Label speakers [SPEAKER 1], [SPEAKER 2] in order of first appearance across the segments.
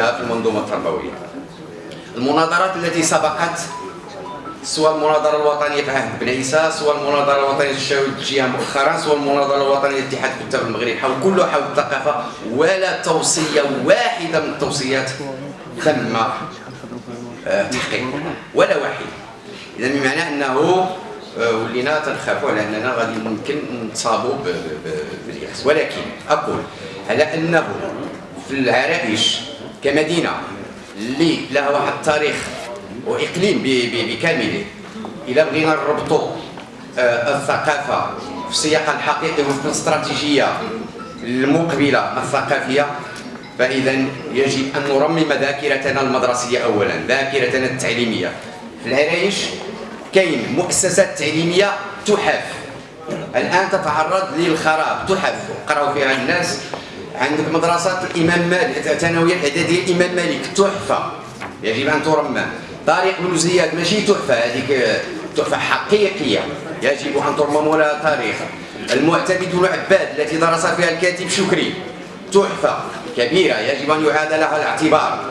[SPEAKER 1] في المنظومة التربوية. المناظرات التي سبقت سواء المناظرة الوطنية في عهد بن عيسى سواء المناظرة الوطنية الجهة مؤخرا سواء المناظرة الوطنية لاتحاد كتاب المغرب حول كله حول الثقافة ولا توصية واحدة من التوصيات تم آه، تحقيقها ولا واحدة. إذا بمعنى أنه آه، ولينا تنخافوا على أننا غادي ممكن نصابوا باليأس. ولكن أقول على أنه في العرائش كمدينة. اللي لها واحد التاريخ وإقليم بكامله. إلى بغينا نربطوا آه، الثقافة في سياقها الحقيقي وفي الاستراتيجية المقبلة الثقافية. فإذا يجب أن نرمم ذاكرتنا المدرسية اولا ذاكرتنا التعليمية. في العرايش كاين مؤسسات تعليمية تحف الآن تتعرض للخراب تحف قراو فيها الناس. عندك مدرسة الإمام مالك الثانويه الاعداديه الإمام مالك تحفة. يجب أن ترمم طارق بن زياد ماشي تحفة هذيك تحفة حقيقية. يجب أن ترمم لها تاريخ المعتمد بن عباد التي درس فيها الكاتب شكري. تحفة كبيرة يجب أن يعاد لها الاعتبار.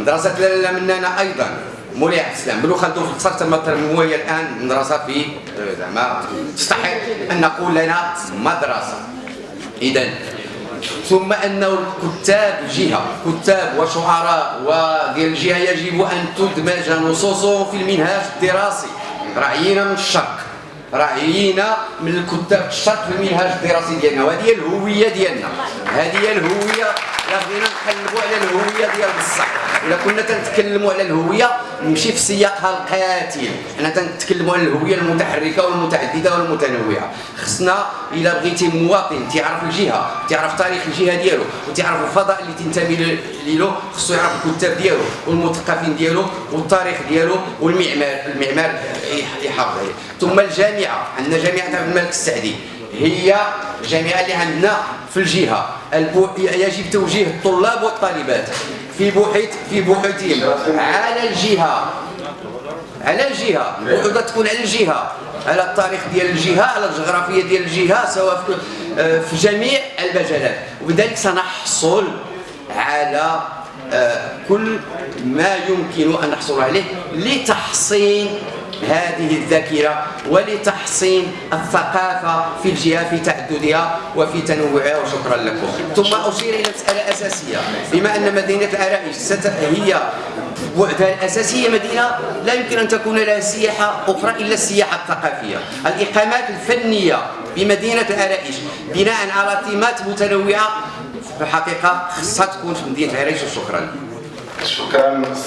[SPEAKER 1] مدرسة لاله منانا أيضا. مولاي عبد السلام بن خلدون في القصر تم هي الآن مدرسة في زعما تستحق أن نقول لنا مدرسة. اذا ثم أنه الكتاب جهة كتاب وشعراء وديال الجهه يجب أن تدمج نصوصهم في المنهاج الدراسي. راعينا من الشرق راعينا من الكتاب الشرق في المنهاج الدراسي ديالنا وهذه هي الهوية ديالنا. هذه هي الهوية لا بغينا نقلبوا على الهوية ديال بصح. الا كنا تنتكلموا على الهوية نمشي في سياقها القاتل حنا تنتكلموا على الهوية المتحركة والمتعددة والمتنوعة. خصنا إلا بغيتي مواطن تعرف الجهة تعرف تاريخ الجهة ديالو وتعرف الفضاء اللي تنتمي له خصو يعرف الكتاب ديالو والمثقفين ديالو والتاريخ ديالو والمعمار المعمار يحافظ عليه. ثم الجامعة. عندنا جامعة عبد الملك السعدي. هي الجامعة اللي عندنا في الجهة. يجب توجيه الطلاب والطالبات. في بحيث في بحوثهم على الجهة. على الجهة. البحوث تكون على الجهة. على التاريخ ديال الجهة على الجغرافية ديال الجهة سواء في, آه، في جميع المجالات وبذلك سنحصل على آه، كل ما يمكن أن نحصل عليه لتحصين هذه الذاكرة ولتحصين الثقافة في الجهة في تعددها وفي تنوعها وشكرا لكم. ثم أشير إلى مسألة أساسية. بما أن مدينة العرائش هي بعدها الأساسية مدينة لا يمكن أن تكون لها سياحة أخرى إلا السياحة الثقافية. الإقامات الفنية بمدينة العرائش بناء على تيمات متنوعة في الحقيقة خصها تكون في مدينة العرائش وشكرا.
[SPEAKER 2] شكرا.